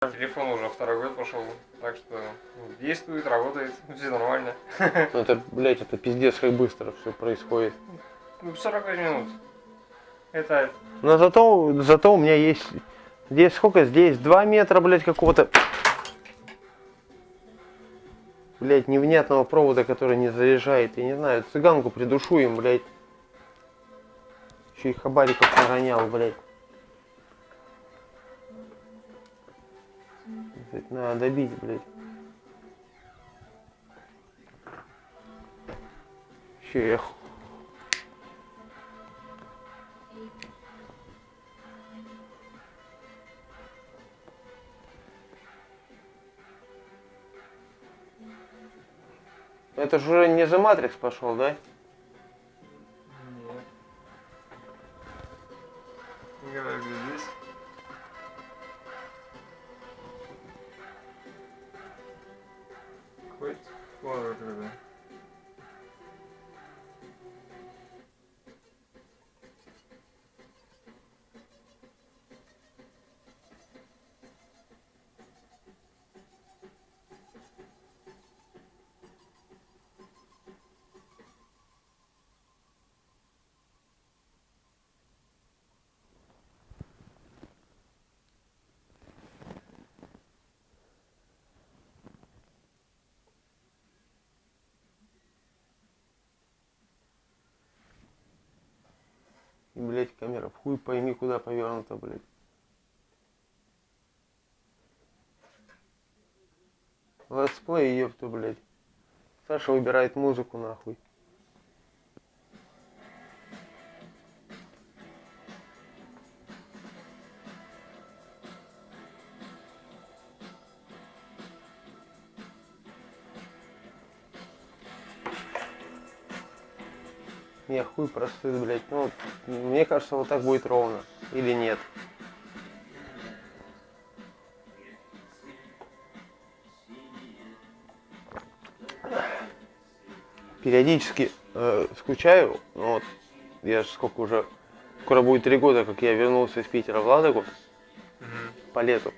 Телефон уже второй год пошел, так что ну, действует, работает, все нормально. Ну это, блядь, это пиздец, как быстро все происходит. Ну, 45 минут. Это Но зато, зато у меня есть... Здесь сколько? Здесь 2 метра, блядь, какого-то... Блядь, невнятного провода, который не заряжает. Я не знаю, цыганку придушу им, блядь. Еще и хабариков наронял, блядь. Блядь, Надо добить, блядь. Ху- Это же не за Матрикс пошел, да? И, блядь, камера в хуй пойми куда повернута, блядь. Let's play, ёпта, блядь. Саша выбирает музыку, нахуй. Хуй простыд, блядь. Ну, вот, мне кажется, вот так будет ровно. Или нет? Периодически э, скучаю. Ну, вот, я ж сколько уже... Скоро будет три года, как я вернулся из Питера в Ладогу по лету.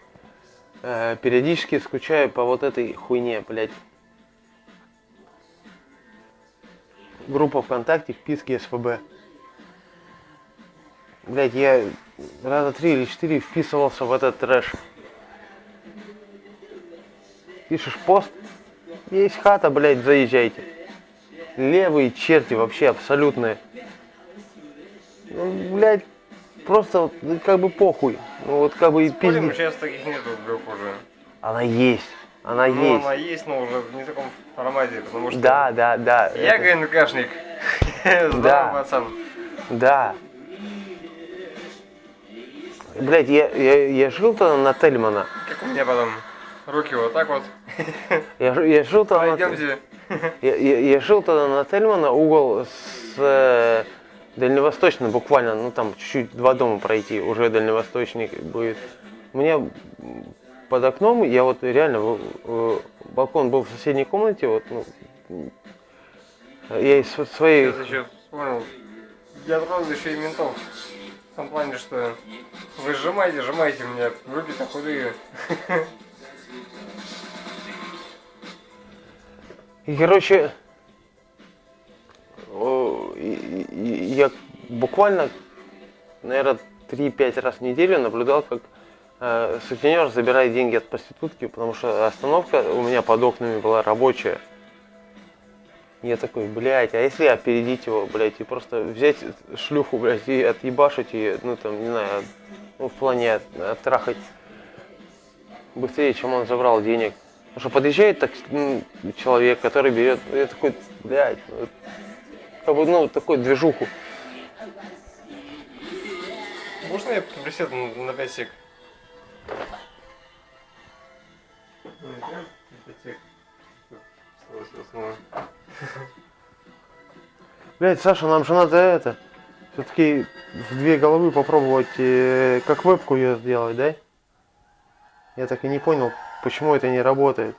Э, периодически скучаю по вот этой хуйне, блядь. Группа ВКонтакте, вписки СФБ. Блять, я раза три или четыре вписывался в этот трэш. Пишешь пост, есть хата, блядь, заезжайте. Левые черти вообще абсолютные. Ну, блядь, просто ну, как бы похуй. Ну вот как бы и пизди. сейчас таких нету групп уже. Она есть. Она Ну, есть. она есть, но уже в не таком формате, потому что... Да, да, да. Я это- ГНКшник. Да. Пацан. Да. Блять, я, я, я жил тогда на Тельмана. Как у меня потом руки вот так вот. Я, я жил тогда на, Пойдемте. я, я- я жил тогда на Тельмана, угол с э, дальневосточным буквально, ну там чуть-чуть два дома пройти, уже дальневосточный будет. У меня м, под окном, я вот реально, э, балкон был в соседней комнате, вот, ну, я из св- своей еще вспомнил. Я еще и ментов. В том плане, что вы сжимаете, сжимаете меня, руки-то худые. И, короче, я буквально, наверное, 3-5 раз в неделю наблюдал, как сутенер забирает деньги от проститутки, потому что остановка у меня под окнами была рабочая. Я такой, блядь, а если опередить его, блядь, и просто взять шлюху, блядь, и отъебашить ее, ну там, не знаю, ну, в плане от- оттрахать быстрее, чем он забрал денег. Потому что подъезжает так, м, человек, который берет, я такой, блядь, ну, как бы, ну, такой движуху. Можно я присяду на, 5 сек? Блядь, Саша, нам же надо это, все-таки в две головы попробовать, э, как вебку ее сделать, да? Я так и не понял, почему это не работает.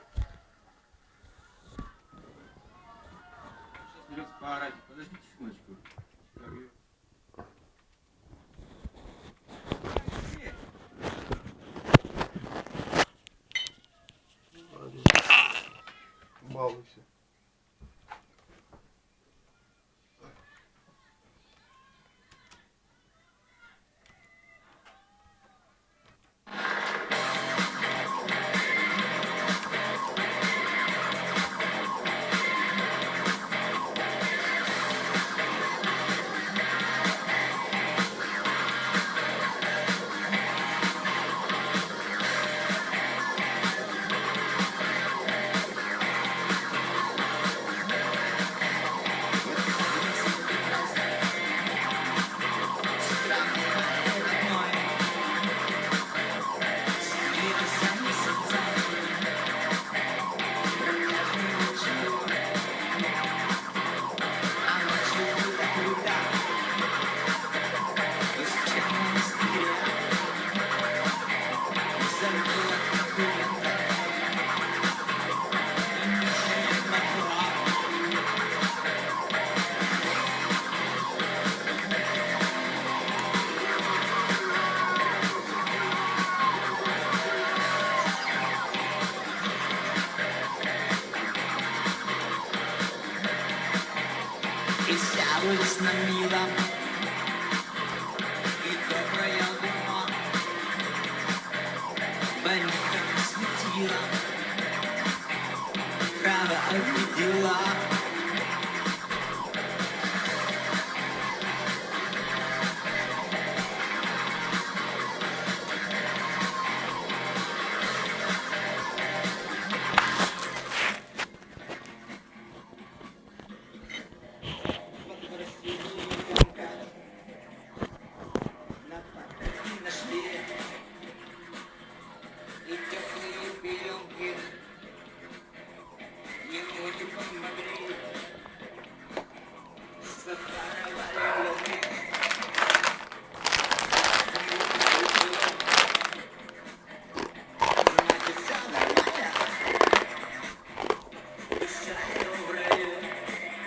Присягусь на милом и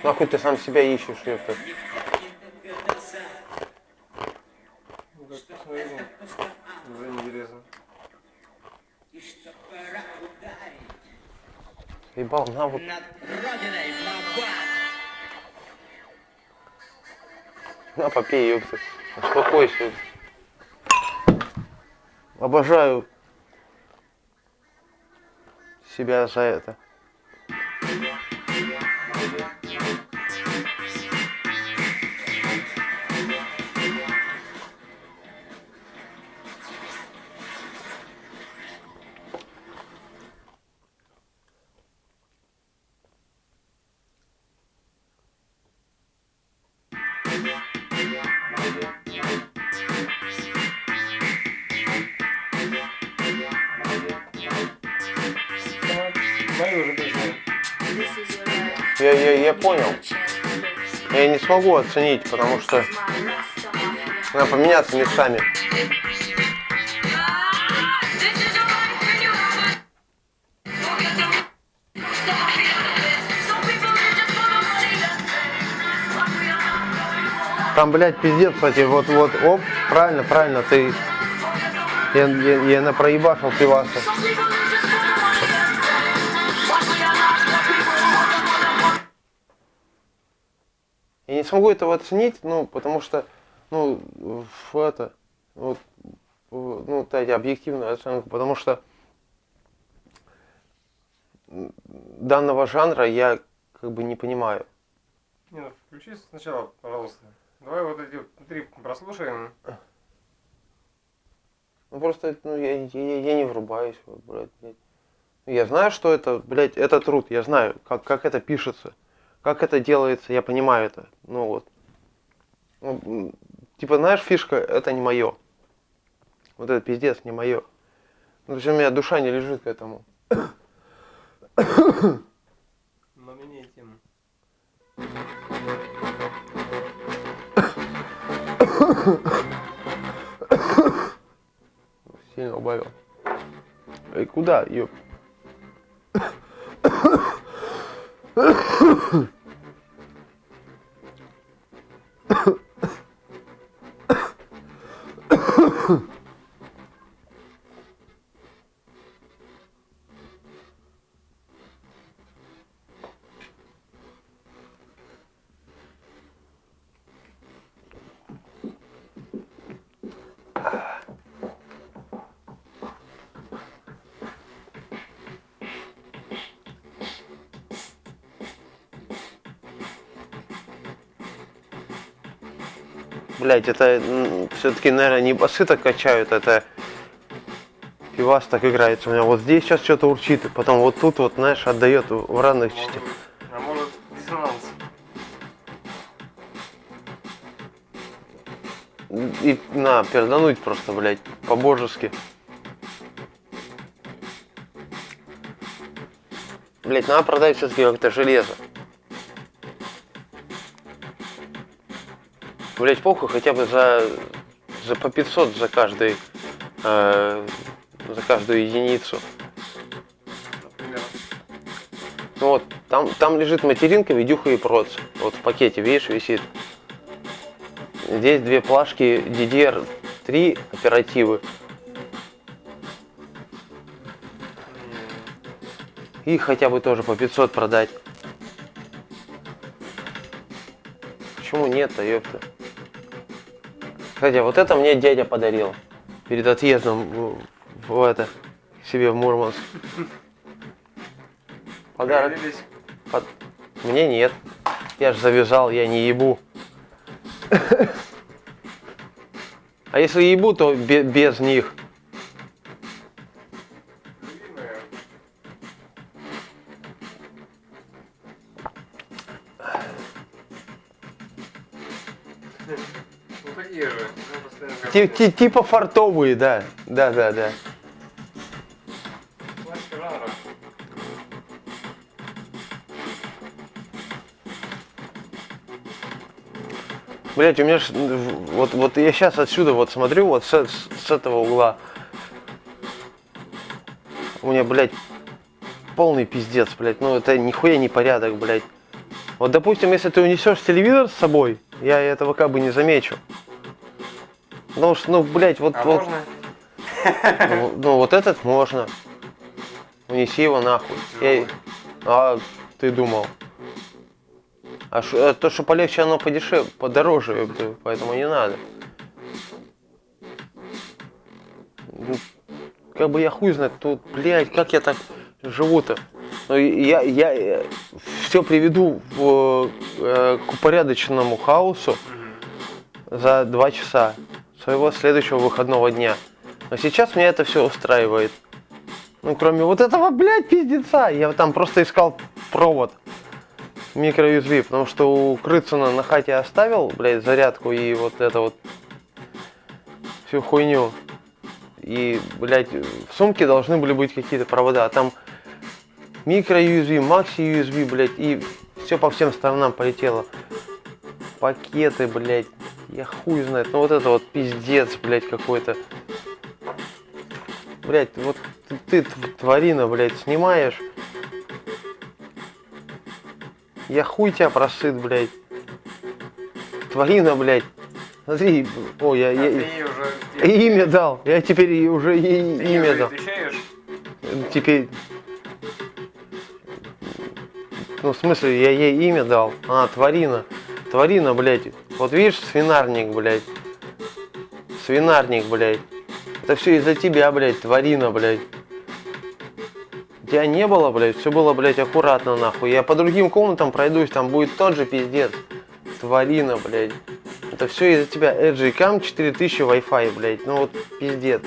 Нахуй ты сам себя ищешь, ёпта. Ебал, на вот. На, попей, ёпта. Успокойся. Обожаю себя за это. Я, я, я понял. Я не смогу оценить, потому что надо поменяться местами. Там, блядь, пиздец, кстати, вот, вот, оп, правильно, правильно, ты, я, я, я на проебашил пиваса. Смогу этого оценить, ну, потому что, ну, это, вот, ну, эти объективную оценку, потому что данного жанра я как бы не понимаю. Не, ну включи сначала, пожалуйста. Давай вот эти три прослушаем. Ну просто, ну, я, я, я не врубаюсь, блядь, блядь. Я знаю, что это, блядь, это труд, я знаю, как, как это пишется, как это делается, я понимаю это, ну вот. Ну, типа, знаешь, фишка, это не мое. Вот это пиздец, не мое. Ну, то есть у меня душа не лежит к этому. Но меняй тему. Сильно убавил. Эй, куда, ёп? Huh? Блядь, это все-таки, наверное, не басы так качают, это пивас так играется. У меня вот здесь сейчас что-то урчит, и потом вот тут вот, знаешь, отдает в разных частях. А может диссонанс? И на, пердануть просто, блядь, по-божески. Блядь, надо продать все-таки как-то железо. Блять, похуй хотя бы за, за по 500 за каждый, э, за каждую единицу. Например. Ну вот, там, там лежит материнка, видюха и проц. Вот в пакете, видишь, висит. Здесь две плашки DDR3 оперативы. Их хотя бы тоже по 500 продать. Почему нет-то, ёпта? Кстати, вот это мне дядя подарил. Перед отъездом в, это, себе в Мурманск. Подарок. Под- Мне нет. Я же завязал, я не ебу. А если ебу, то бе- без них. Типа фартовые, да. Да, да, да. Блять, у меня ж, вот, вот я сейчас отсюда вот смотрю, вот с, с- с этого угла. У меня, блядь, полный пиздец, блядь. Ну это нихуя не порядок, блядь. Вот, допустим, если ты унесешь телевизор с собой, я этого как бы не замечу. Потому что, ну, блядь, вот, А вот, можно? ну, ну, вот этот можно. Унеси его нахуй. Я- А ты думал? А ш- э, то, что полегче, оно подешевле, подороже, поэтому не надо. Ну, Как бы я хуй знает, тут, блядь, как я так живу-то? Ну, и я, я, все приведу в, э, к упорядоченному хаосу за два часа своего следующего выходного дня. Но сейчас меня это все устраивает. Ну, кроме вот этого, блядь, пиздеца. Я там просто искал провод микро-USB, потому что у Крыцина на хате оставил, блядь, зарядку и вот это вот всю хуйню. И, блядь, в сумке должны были быть какие-то провода, а там микро-USB, макси-USB, блядь, и все по всем сторонам полетело. Пакеты, блядь, я хуй знает. Ну вот это вот пиздец, блядь, какой-то. Блядь, вот ты, ты тв- тварина, блядь, снимаешь. Я хуй тебя просыт, блядь. Тварина, блядь. Смотри, о, я, А я- уже... имя дал. Я теперь уже ей имя уже дал. отвечаешь? Теперь... Ну, в смысле, я ей имя дал. А, тварина. Тварина, блядь. Вот видишь, свинарник, блядь. Свинарник, блядь. Это все из-за тебя, блядь, тварина, блядь. Тебя не было, блядь, все было, блядь, аккуратно, нахуй. Я по другим комнатам пройдусь, там будет тот же пиздец. Тварина, блядь. Это все из-за тебя. RGCam 4000 Wi-Fi, блядь. Ну вот пиздец.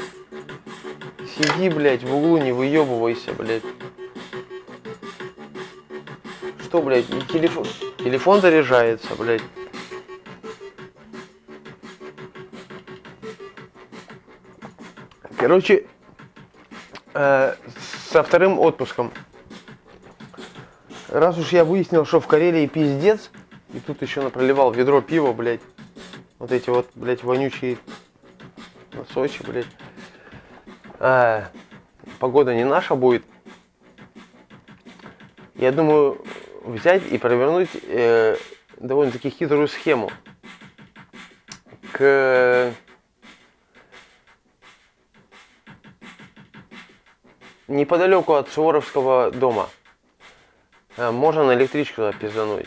Сиди, блядь, в углу, не выебывайся, блядь. Что, блядь, телефон, телефон заряжается, блядь. Короче, э, со вторым отпуском. Раз уж я выяснил, что в Карелии пиздец, и тут еще напроливал ведро пива, блядь. Вот эти вот, блядь, вонючие носочи, блядь. А, погода не наша будет. Я думаю взять и провернуть э, довольно-таки хитрую схему. К неподалеку от Суворовского дома э, можно на электричку туда пиздануть.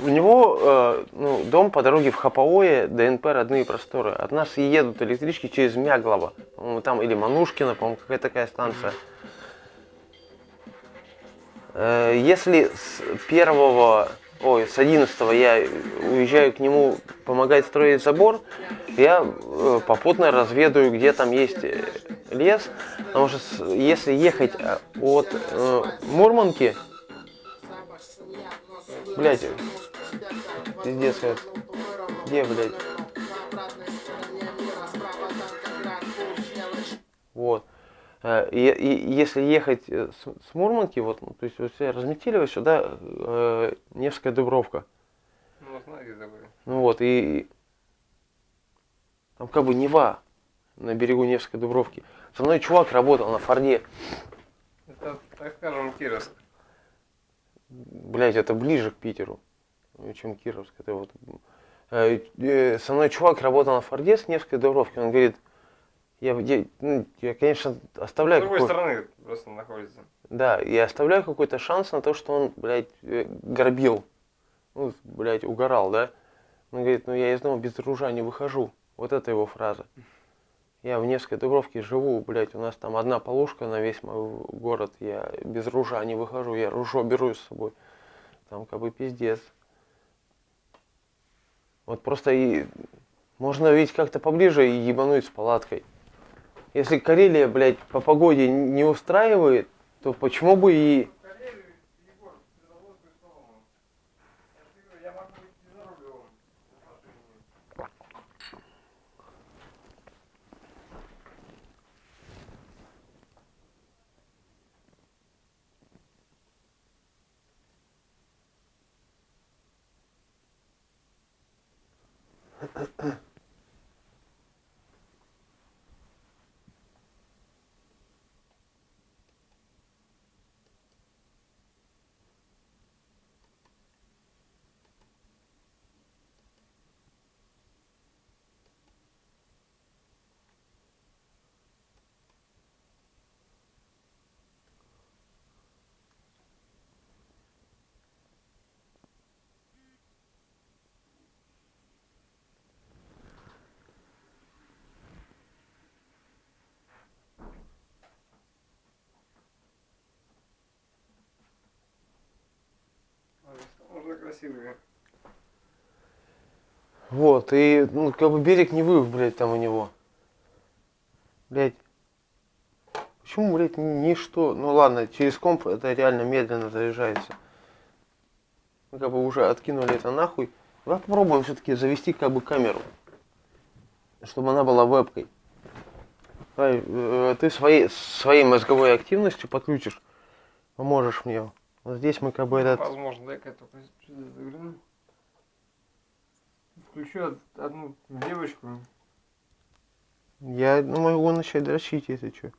У него э, ну, дом по дороге в Хапаое, ДНП родные просторы. От нас едут электрички через. По-моему, там или Манушкина, по-моему, какая такая станция. Э, если с первого ой, с 11 я уезжаю к нему помогать строить забор, я э, попутно разведаю, где там есть э, лес, потому что если ехать э, от э, Мурманки, блядь, пиздец, где, блядь, И, и если ехать э, с, с Мурманки, вот, ну, то есть вот разметили сюда э, Невская Дубровка. Ну, знаете, такой. Ну вот, и и там как бы Нева на берегу Невской Дубровки. Со мной чувак работал на Форде. Это, так скажем, Кировск. Блять, это ближе к Питеру, э, чем Кировск. Это вот, э, э, со мной чувак работал на Форде с Невской Дубровки. Он говорит, я, я, ну, я, конечно, С оставляю другой какой- стороны просто находится. Да, я оставляю какой-то шанс на то, что он, блядь, э, горбил. Ну, блядь, угорал, да? Он говорит, ну я из дома без ружа не выхожу. Вот это его фраза. Я в Невской Дубровке живу, блядь, у нас там одна полушка на весь мой город. Я без ружа не выхожу, я ружо беру с собой. Там как бы пиздец. Вот просто и можно ведь как-то поближе и ебануть с палаткой. Если Карелия, блядь, по погоде не устраивает, то почему бы и... красивые. Вот, и, ну, как бы берег не вы, блядь, там у него. Блядь. Почему, блядь, ни- ничто? Ну ладно, через комп это реально медленно заряжается. Мы как бы уже откинули это нахуй. Давай попробуем все-таки завести как бы камеру. Чтобы она была вебкой. Давай, э, ты своей, своей мозговой активностью подключишь. Поможешь мне. Вот здесь мы как бы этот... Возможно, дай-ка я только сюда загляну. Включу од- одну девочку. Я ну, могу начать дрочить, если что.